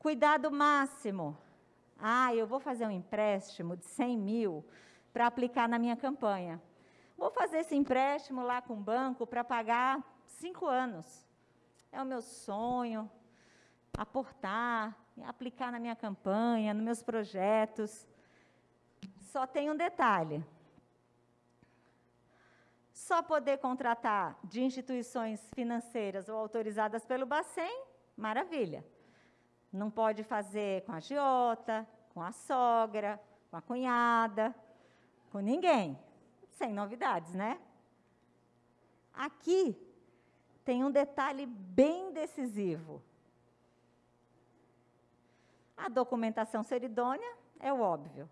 Cuidado máximo. Ah, eu vou fazer um empréstimo de 100 mil para aplicar na minha campanha. Vou fazer esse empréstimo lá com o banco para pagar cinco anos. É o meu sonho, aportar, aplicar na minha campanha, nos meus projetos. Só tem um detalhe. Só poder contratar de instituições financeiras ou autorizadas pelo Bacen, maravilha. Não pode fazer com a agiota, com a sogra, com a cunhada, com ninguém. Sem novidades, né? Aqui tem um detalhe bem decisivo. A documentação ser idônea é o óbvio.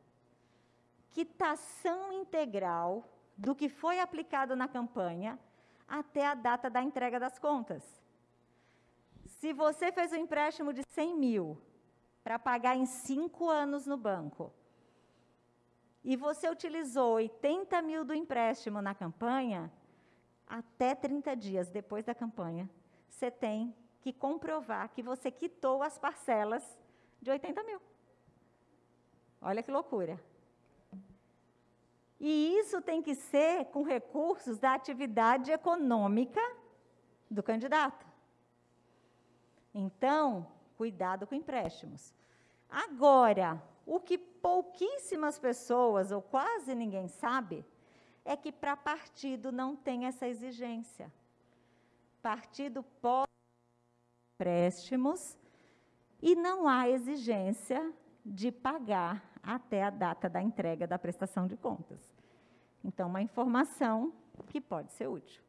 Quitação integral do que foi aplicado na campanha até a data da entrega das contas. Se você fez um empréstimo de 100 mil para pagar em cinco anos no banco, e você utilizou 80 mil do empréstimo na campanha, até 30 dias depois da campanha, você tem que comprovar que você quitou as parcelas de 80 mil. Olha que loucura. E isso tem que ser com recursos da atividade econômica do candidato. Então, cuidado com empréstimos. Agora, o que pouquíssimas pessoas, ou quase ninguém sabe, é que para partido não tem essa exigência. Partido pode empréstimos e não há exigência de pagar até a data da entrega da prestação de contas. Então, uma informação que pode ser útil.